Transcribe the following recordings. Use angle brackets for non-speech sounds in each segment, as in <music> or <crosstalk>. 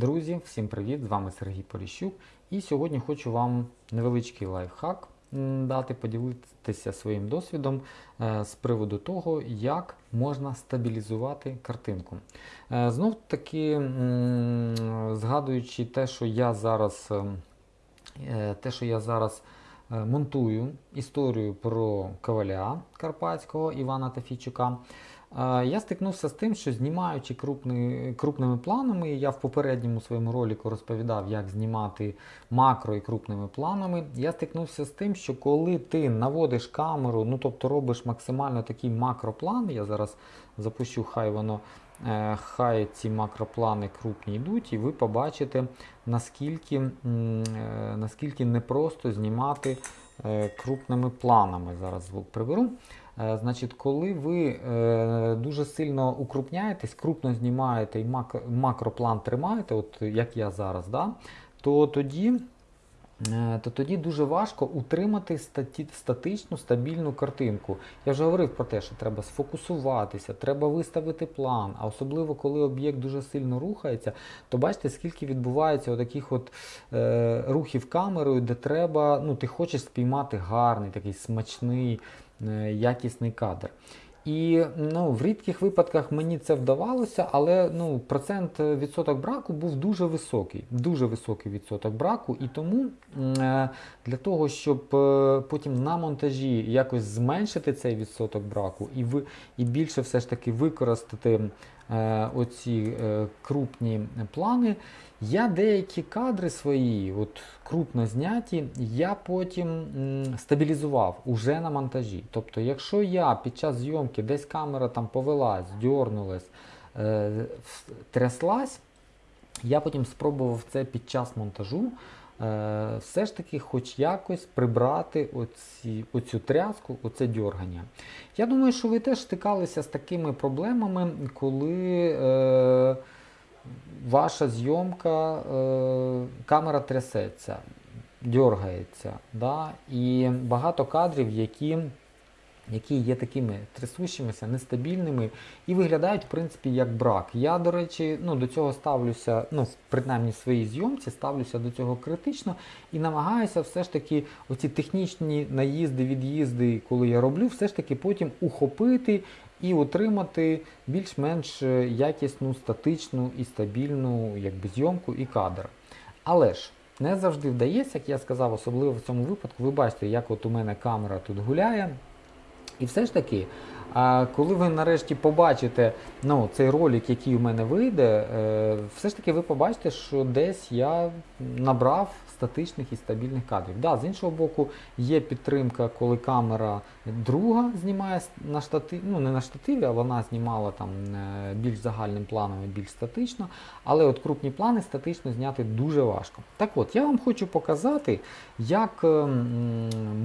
Друзі, всім привіт! З вами Сергій Поліщук. І сьогодні хочу вам невеличкий лайфхак дати, поділитися своїм досвідом е, з приводу того, як можна стабілізувати картинку. Е, Знов таки, згадуючи те, що я зараз, е, те, що я зараз монтую історію про коваля Карпатського Івана Тафійчука. Я стикнувся з тим, що знімаючи крупни, крупними планами, я в попередньому своєму ролику розповідав, як знімати макро і крупними планами. Я стикнувся з тим, що коли ти наводиш камеру, ну тобто робиш максимально такий макроплан, я зараз запущу, хай воно е, хай ці макроплани крупні йдуть, і ви побачите, наскільки, е, наскільки непросто знімати е, крупними планами. Зараз звук приберу. Е, Значить, коли ви е, дуже сильно укрупняєтесь, крупно знімаєте і мак- макроплан тримаєте, от як я зараз, да, то тоді. е, То тоді дуже важко утримати статі, статичну стабільну картинку. Я вже говорив про те, що треба сфокусуватися, треба виставити план. А особливо коли об'єкт дуже сильно рухається, то бачите, скільки відбувається таких от е, рухів камерою, де треба, ну ти хочеш спіймати гарний, такий смачний, якісний кадр. І ну, в рідких випадках мені це вдавалося, але ну, процент е, відсоток браку був дуже високий. Дуже високий відсоток браку. І тому е, для того, щоб е, потім на монтажі якось зменшити цей відсоток браку і, ви, і більше все ж таки використати е, оці е, крупні плани, я деякі кадри свої, от крупно зняті, я потім стабілізував уже на монтажі. Тобто, якщо я під час зйомки десь камера там повелась, дьорнулась, е, тряслась, я потім спробував це під час монтажу. е, Все ж таки, хоч якось прибрати оці, оцю тряску, оце дьоргання. Я думаю, що ви теж стикалися з такими проблемами, коли е, ваша зйомка, е, камера трясеться, дергається. Да? І багато кадрів, які, які є такими трясущимися, нестабільними і виглядають, в принципі, як брак. Я, до речі, ну, до цього ставлюся, ну, принаймні в своїй зйомці, ставлюся до цього критично і намагаюся все ж таки оці технічні наїзди, від'їзди, коли я роблю, все ж таки потім ухопити і отримати більш-менш е, якісну, статичну і стабільну якби, зйомку і кадр. Але ж не завжди вдається, як я сказав, особливо в цьому випадку, ви бачите, як от у мене камера тут гуляє. І все ж таки, коли ви нарешті побачите ну, цей ролик, який у мене вийде, е, все ж таки ви побачите, що десь я набрав статичних і стабільних кадрів. Да, з іншого боку, є підтримка, коли камера друга знімає на штативі, ну не на штативі, а вона знімала там е, більш загальним планом і більш статично. Але от крупні плани статично зняти дуже важко. Так от, я вам хочу показати, як е,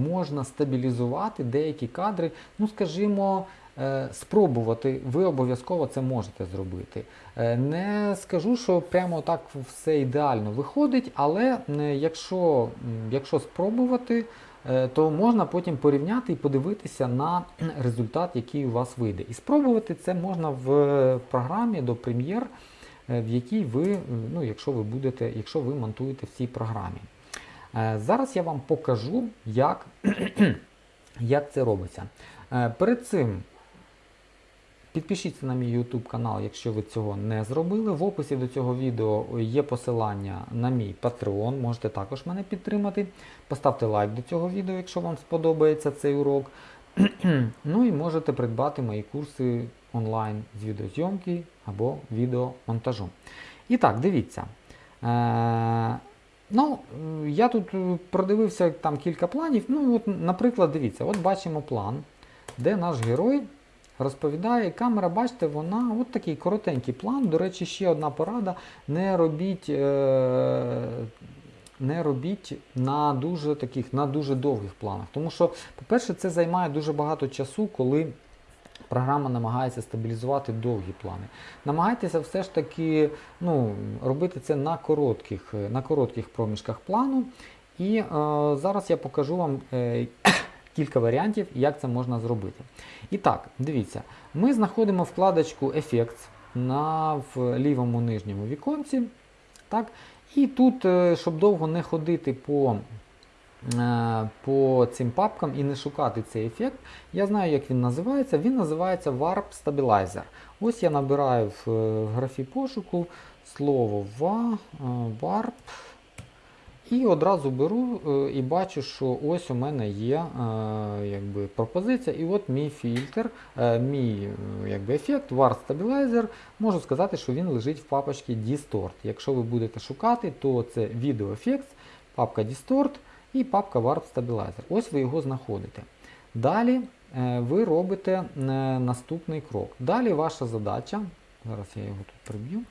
можна стабілізувати деякі кадри, ну скажімо. Е, Спробувати, ви обов'язково це можете зробити. Е, Не скажу, що прямо так все ідеально виходить, але якщо, якщо спробувати, е, то можна потім порівняти і подивитися на результат, який у вас вийде. І спробувати це можна в програмі до е, в якій ви, ну, якщо ви будете, якщо ви монтуєте в цій програмі. Зараз я вам покажу, як, <clears throat> як це робиться. Перед цим Підпишіться на мій YouTube канал, якщо ви цього не зробили. В описі до цього відео є посилання на мій Patreon, можете також мене підтримати. Поставте лайк до цього відео, якщо вам сподобається цей урок. <clears throat> ну і можете придбати мої курси онлайн з відеозйомки або відеомонтажу. І так, дивіться. Е- Ну, я тут продивився там кілька планів. Ну, от, наприклад, дивіться, от бачимо план, де наш герой розповідає, камера, бачите, вона от такий коротенький план. До речі, ще одна порада: не робіть. Е- не робіть на дуже таких на дуже довгих планах. Тому що, по-перше, це займає дуже багато часу, коли програма намагається стабілізувати довгі плани. Намагайтеся все ж таки ну, робити це на коротких, на коротких проміжках плану. І е, зараз я покажу вам е, кілька варіантів, як це можна зробити. І так, дивіться, ми знаходимо вкладочку Effects на в лівому нижньому віконці. Так? І тут, е, щоб довго не ходити по, е, по цим папкам і не шукати цей ефект, я знаю, як він називається. Він називається Warp Stabilizer. Ось я набираю в, е, графі пошуку слово wa, warp. І одразу беру е, і бачу, що ось у мене є е, якби, пропозиція. І от мій фільтр, е, мій якби, ефект, Warp Stabilizer, можу сказати, що він лежить в папочці Distort. Якщо ви будете шукати, то це Video Effects, папка Distort і папка Warp Stabilizer. Ось ви його знаходите. Далі ви робите наступний крок. Далі ваша задача, зараз я його тут приб'ю.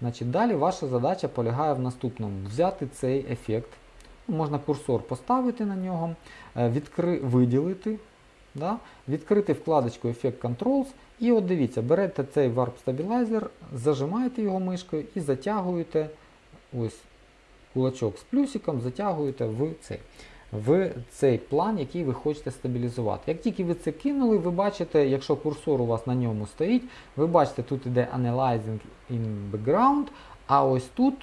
Значить, далі ваша задача полягає в наступному: взяти цей ефект, ну, можна курсор поставити на нього, е, відкри... виділити, да? відкрити вкладочку Effect Controls. І от дивіться, берете цей Warp Stabilizer, зажимаєте його мишкою і затягуєте ось кулачок з плюсиком, затягуєте в цей. В цей план, який ви хочете стабілізувати. Як тільки ви це кинули, ви бачите, якщо курсор у вас на ньому стоїть, ви бачите, тут іде Analyzing in Background, а ось тут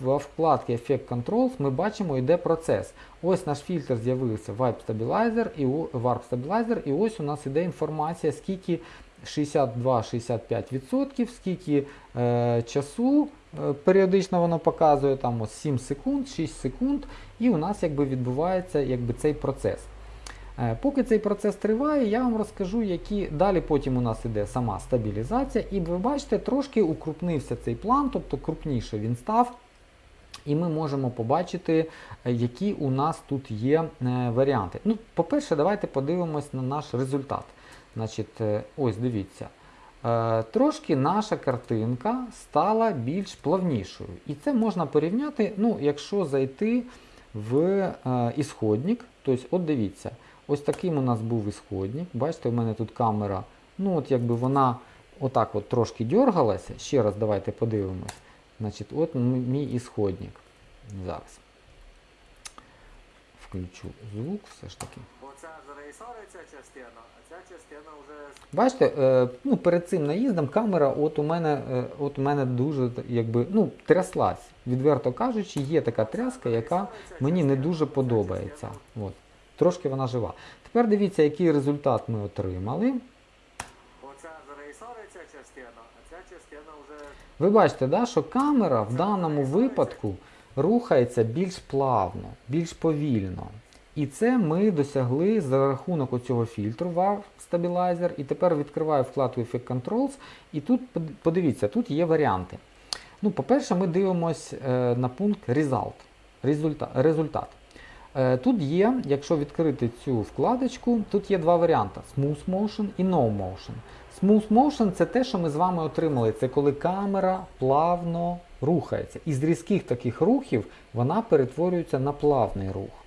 в вкладці Effect Controls ми бачимо, йде процес. Ось наш фільтр з'явився Wipe Stabilizer і Warp Stabilizer, і ось у нас іде інформація, скільки 62-65%, скільки е, часу е, періодично воно показує, там ось 7 секунд, 6 секунд, і у нас якби відбувається якби, цей процес. Е, Поки цей процес триває, я вам розкажу, які далі потім у нас іде сама стабілізація, і ви бачите, трошки укрупнився цей план, тобто крупніше він став. І ми можемо побачити, е, які у нас тут є е, варіанти. Ну, По-перше, давайте подивимось на наш результат. Значить, Ось дивіться. Трошки наша картинка стала більш плавнішою. І це можна порівняти, ну, якщо зайти в е, ісходник. Тобто, от дивіться, ось таким у нас був ісходник. Бачите, у мене тут камера, ну от якби вона отак от трошки дергалася. Ще раз давайте подивимось. Значить, от мій ісходник. Зараз. Включу звук все ж таки. Оця зареєструється частина, а ця частина вже Бачите, е, ну, перед цим наїздом камера от у мене, е, от у мене дуже якби, ну, тряслась. Відверто кажучи, є така тряска, яка мені не дуже подобається. От. Трошки вона жива. Тепер дивіться, який результат ми отримали. оця зареєструється частина, а ця частина вже Ви бачите, да, що камера в даному випадку рухається більш плавно, більш повільно. І це ми досягли за рахунок оцього фільтру WAV Stabilizer. І тепер відкриваю вкладку Effect Controls. І тут подивіться, тут є варіанти. Ну, по-перше, ми дивимося на пункт Result. Результат. результат. Е, Тут є, якщо відкрити цю вкладочку, тут є два варіанти: Smooth Motion і No Motion. Smooth Motion це те, що ми з вами отримали. Це коли камера плавно рухається. Із різких таких рухів вона перетворюється на плавний рух.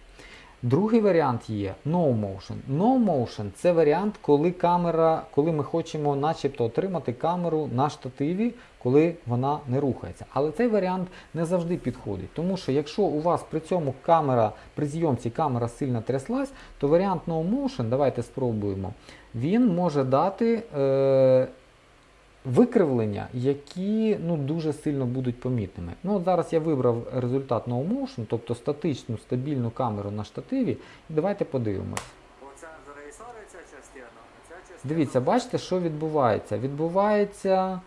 Другий варіант є No Motion. No Motion це варіант, коли камера, коли ми хочемо начебто отримати камеру на штативі, коли вона не рухається. Але цей варіант не завжди підходить. Тому що якщо у вас при цьому камера, при зйомці камера сильно тряслась, то варіант No Motion, давайте спробуємо, він може дати е, викривлення, які ну, дуже сильно будуть помітними. Ну, от зараз я вибрав результат No Motion, тобто статичну стабільну камеру на штативі. Давайте подивимось. Дивіться, бачите, що відбувається? Відбувається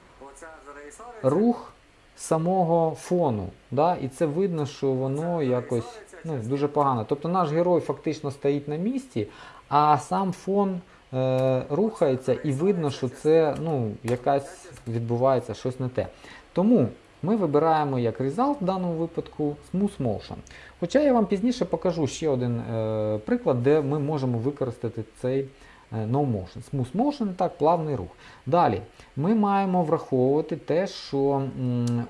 рух самого фону. Да? І це видно, що воно якось ну, дуже погано. Тобто наш герой фактично стоїть на місці, а сам фон е, рухається і видно, що це ну, якась відбувається щось не те. Тому ми вибираємо як result в даному випадку Smooth Motion. Хоча я вам пізніше покажу ще один е, приклад, де ми можемо використати цей е, No Motion. Smooth Motion так, плавний рух. Далі ми маємо враховувати те, що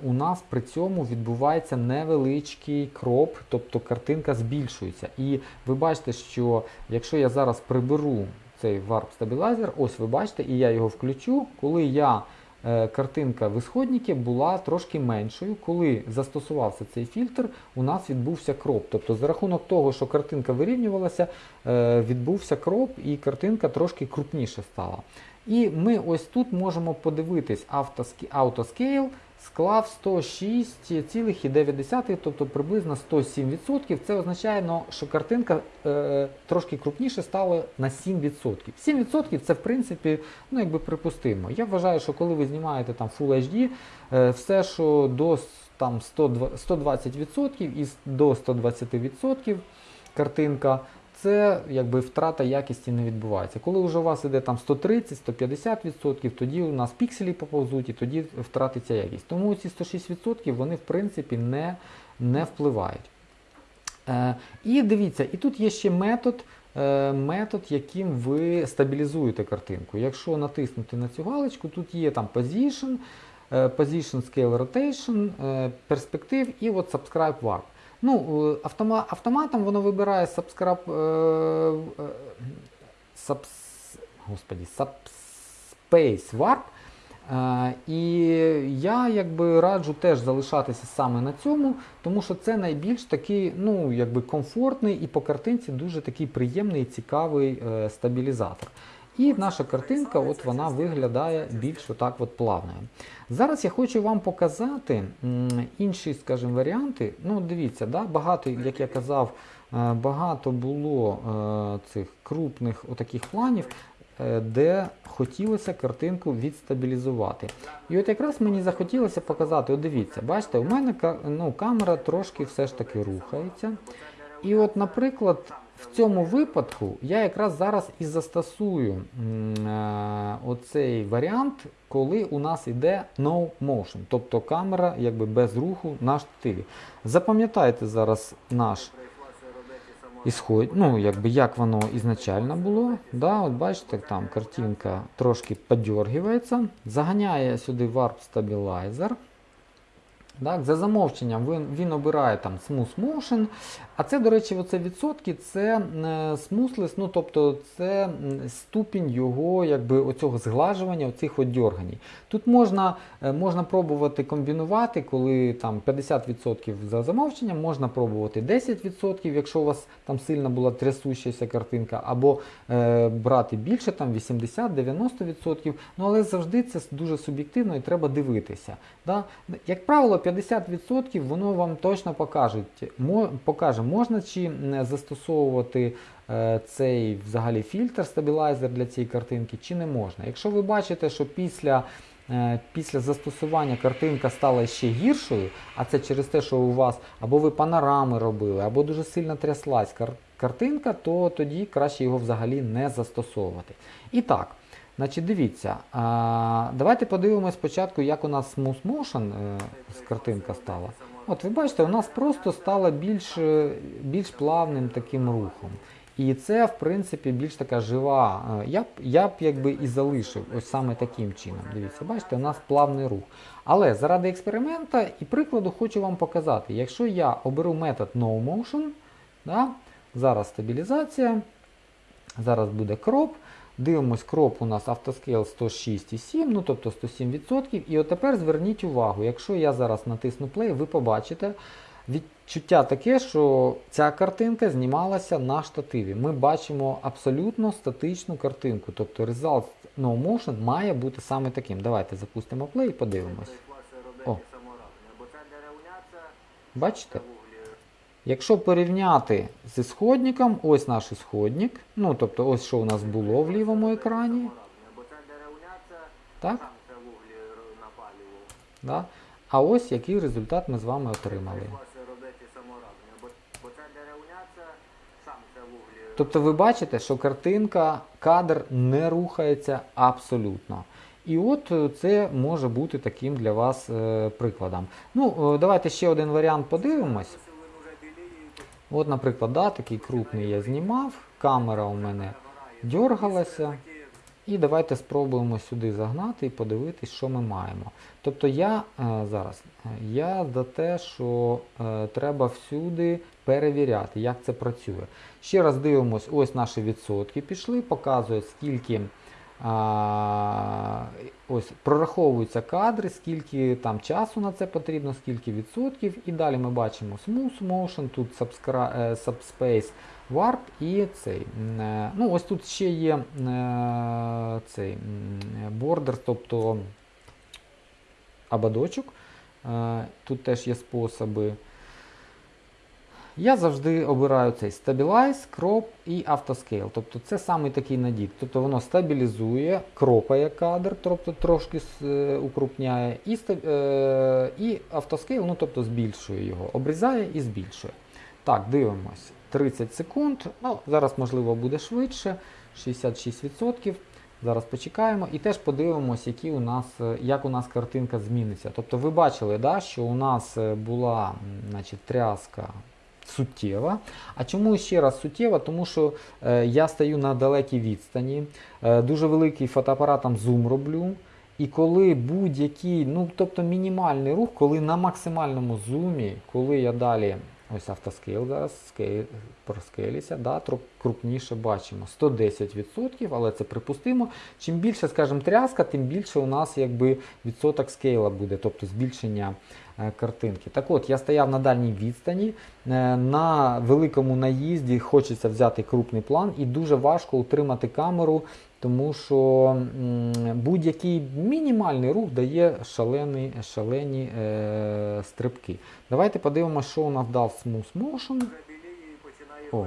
у нас при цьому відбувається невеличкий кроп, тобто картинка збільшується. І ви бачите, що якщо я зараз приберу цей Warp Stabilizer, ось ви бачите, і я його включу, коли я е, картинка в ісходнику була трошки меншою. Коли застосувався цей фільтр, у нас відбувся кроп. Тобто за рахунок того, що картинка вирівнювалася, е, відбувся кроп і картинка трошки крупніше стала. І ми ось тут можемо подивитись Autoscale, склав 106,9, тобто приблизно 107%. Це означає, ну, що картинка е, трошки крупніше стала на 7%. 7% це в принципі ну, якби припустимо. Я вважаю, що коли ви знімаєте там Full HD, е, все, що до там, 102 120% і до 120% картинка, це якби втрата якісті не відбувається. Коли вже у вас іде там 130-150%, тоді у нас пікселі поповзуть і тоді втратиться якість. Тому ці 106% вони в принципі не, не впливають. Е, і дивіться, і тут є ще метод, е, метод, яким ви стабілізуєте картинку. Якщо натиснути на цю галочку, тут є там Position, е, Position Scale Rotation, е, Perspective і от Subscribe Warp. Ну, е, автома, автоматом воно вибирає Subscribe, е, е, subs, господі, Subspace Warp. Е, І я якби раджу теж залишатися саме на цьому, тому що це найбільш такий, ну, якби комфортний і по картинці дуже такий приємний і цікавий е, стабілізатор. І наша картинка, от вона виглядає більш отак от плавною. Зараз я хочу вам показати інші, скажімо, варіанти. Ну, дивіться, да, багато, як я казав, е, багато було е, цих крупних отаких планів, е, де хотілося картинку відстабілізувати. І от якраз мені захотілося показати, от дивіться, бачите, у мене ну, камера трошки все ж таки рухається. І от, наприклад, в цьому випадку я якраз зараз і застосую е, оцей варіант, коли у нас іде no motion, тобто камера якби без руху на штативі. Запам'ятайте зараз наш ісход, ну, якби як воно ізначально було. Да, от бачите, там картинка трошки подергивається. Заганяє сюди Warp Stabilizer. Так, за замовченням він, він обирає там Smooth Motion. А це, до речі, оце відсотки це е, smoothness, ну тобто це ступінь його якби, оцього зглажування, оцих от. Тут можна, е, можна пробувати комбінувати, коли там 50% за замовченням, можна пробувати 10%, якщо у вас там сильно була трясущася картинка, або е, брати більше, там 80-90%. Ну але завжди це дуже суб'єктивно і треба дивитися. Да? Як правило, 50% воно вам точно покаже, покаже можна чи не застосовувати е, цей взагалі фільтр стабілайзер для цієї картинки, чи не можна. Якщо ви бачите, що після е, Після застосування картинка стала ще гіршою, а це через те, що у вас або ви панорами робили, або дуже сильно тряслась картинка, то тоді краще його взагалі не застосовувати. І так, значить, дивіться, а, давайте подивимось спочатку, як у нас Smooth Motion е, картинка стала. От ви бачите, у нас просто стало більш, е, більш плавним таким рухом. І це, в принципі, більш така жива. е, Я б, я б якби і залишив ось саме таким чином. Дивіться, бачите, у нас плавний рух. Але заради експеримента і прикладу хочу вам показати. Якщо я оберу метод No Motion, да, зараз стабілізація, зараз буде кроп. Дивимось, кроп у нас автоскейл 106,7, ну тобто 107%. І от тепер зверніть увагу, якщо я зараз натисну play, ви побачите відчуття таке, що ця картинка знімалася на штативі. Ми бачимо абсолютно статичну картинку. Тобто result no motion має бути саме таким. Давайте запустимо play і подивимось. О. Бачите? Якщо порівняти з ісходником, ось наш ісходник, ну тобто ось що у нас було в лівому екрані. Так? Да? А ось який результат ми з вами отримали. Тобто ви бачите, що картинка, кадр не рухається абсолютно. І от е, це може бути таким для вас е, прикладом. Ну, е, давайте ще один варіант подивимось. От, наприклад, да, такий крупний я знімав, камера у мене дергалася. І давайте спробуємо сюди загнати і подивитись, що ми маємо. Тобто я е, зараз е, я за те, що е, треба всюди перевіряти, як це працює. Ще раз дивимось, ось наші відсотки пішли, показує, скільки а, ось прораховуються кадри, скільки там часу на це потрібно, скільки відсотків. І далі ми бачимо Smooth Motion, тут е, Subspace Warp і цей. е, Ну, ось тут ще є е, цей border, тобто ободочок. Тут теж є способи. Я завжди обираю цей Stabilize, Crop і Autoscale. Тобто це саме такий надік. Тобто воно стабілізує, кропає кадр, тобто трошки е, укрупняє, і, е, і Autoscale, ну тобто збільшує його, обрізає і збільшує. Так, дивимось. 30 секунд. Ну, зараз, можливо, буде швидше. 66%. Зараз почекаємо і теж подивимось, які у нас, е, як у нас картинка зміниться. Тобто ви бачили, да, що у нас була значить, тряска суттєва. А чому ще раз суттєва? Тому що е, я стою на далекій відстані, е, дуже великий фотоапаратом зум роблю. І коли будь-який, ну тобто мінімальний рух, коли на максимальному зумі, коли я далі, ось автоскейл зараз скейл, да, крупніше бачимо 110%, але це припустимо. Чим більше, скажімо, тряска, тим більше у нас якби відсоток скейла буде, тобто збільшення е, картинки. Так от, я стояв на дальній відстані, е, на великому наїзді хочеться взяти крупний план і дуже важко утримати камеру, тому що будь-який мінімальний рух дає шалені, шалені е, стрибки. Давайте подивимося, що у нас дав Smooth Motion. О.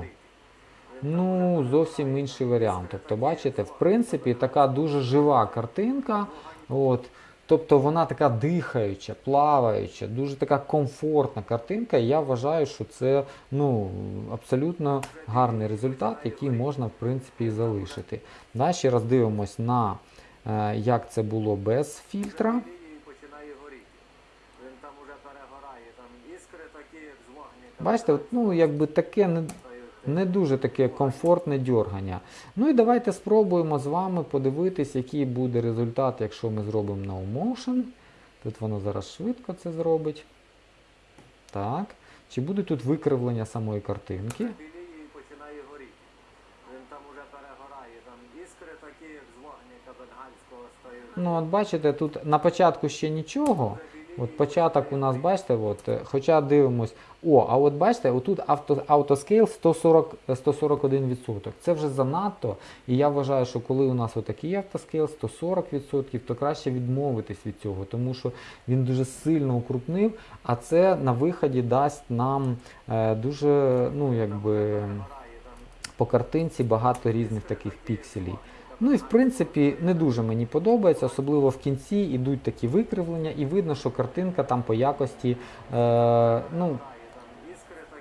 Ну, зовсім інший варіант. Тобто, бачите, в принципі, така дуже жива картинка. От, тобто вона така дихаюча, плаваюча, дуже така комфортна картинка. І я вважаю, що це ну, абсолютно гарний результат, який можна в принципі і залишити. Да, ще раз дивимось на е, як це було без фільтра. Бачите, ну якби таке не, дуже таке комфортне дьоргання. Ну і давайте спробуємо з вами подивитись, який буде результат, якщо ми зробимо no motion. Тут воно зараз швидко це зробить. Так. Чи буде тут викривлення самої картинки? Починає горіти. Він там уже перегорає, там іскри такі, як з вогника бенгальського стають. Ну, от бачите, тут на початку ще нічого. От початок у нас, бачите, от, е, хоча дивимось. О, а от бачите, отут авто, автоскейл 140, е, 141%. Це вже занадто. І я вважаю, що коли у нас отакий автоскейл 140%, то краще відмовитись від цього, тому що він дуже сильно укрупнив, а це на виході дасть нам е, дуже, ну якби по картинці багато різних таких пікселів. Ну і в принципі не дуже мені подобається, особливо в кінці йдуть такі викривлення, і видно, що картинка там по якості е, ну,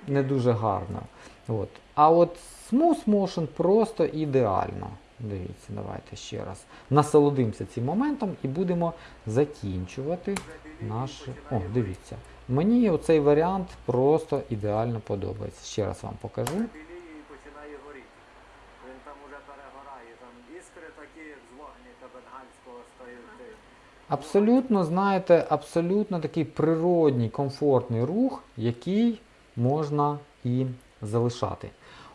не дуже гарна. От. А от Smooth Motion просто ідеально. Дивіться, давайте ще раз. Насолодимося цим моментом і будемо закінчувати наш. О, дивіться. Мені оцей варіант просто ідеально подобається. Ще раз вам покажу. Біліє і починає горіти. Він там уже перегорає, там іскри такі, з вогника. Абсолютно, знаєте, абсолютно такий природній, комфортний рух, який можна і залишати.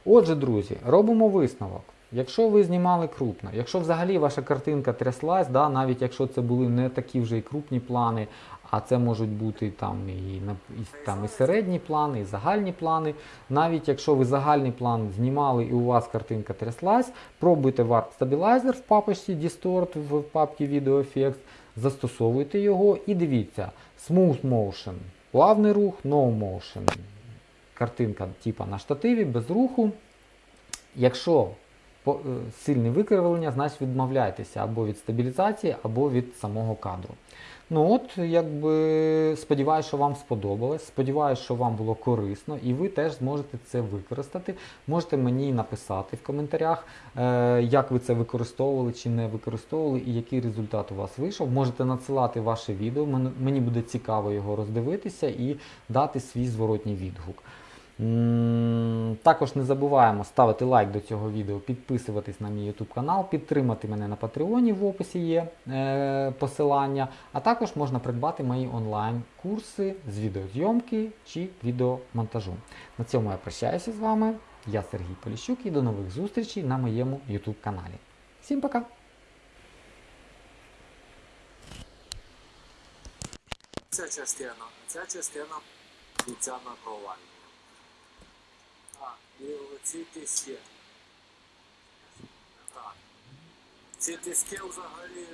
Отже, друзі, робимо висновок. Якщо ви знімали крупно, якщо взагалі ваша картинка тряслась, да, навіть якщо це були не такі вже і крупні плани, а це можуть бути там і, і, там, і середні плани, і загальні плани. Навіть якщо ви загальний план знімали і у вас картинка тряслась, пробуйте Warp Stabilizer в папочці Distort в папці Video Effects, застосовуйте його і дивіться, Smooth Motion, плавний рух, No Motion. Картинка типа на штативі, без руху. Якщо е, сильне викривлення, значить відмовляйтеся або від стабілізації, або від самого кадру. Ну от, якби сподіваюся, що вам сподобалось. Сподіваюся, що вам було корисно, і ви теж зможете це використати. Можете мені написати в коментарях, е, як ви це використовували чи не використовували, і який результат у вас вийшов. Можете надсилати ваше відео. Мені буде цікаво його роздивитися і дати свій зворотній відгук. Також не забуваємо ставити лайк до цього відео, підписуватись на мій YouTube канал, підтримати мене на Патреоні, в описі є е, посилання, а також можна придбати мої онлайн-курси з відеозйомки чи відеомонтажу. На цьому я прощаюся з вами. Я Сергій Поліщук і до нових зустрічей на моєму YouTube каналі. Всім пока! Ця частина, ця частина бійця наковальня. Так, і оці тиски. Так. Ці тиски взагалі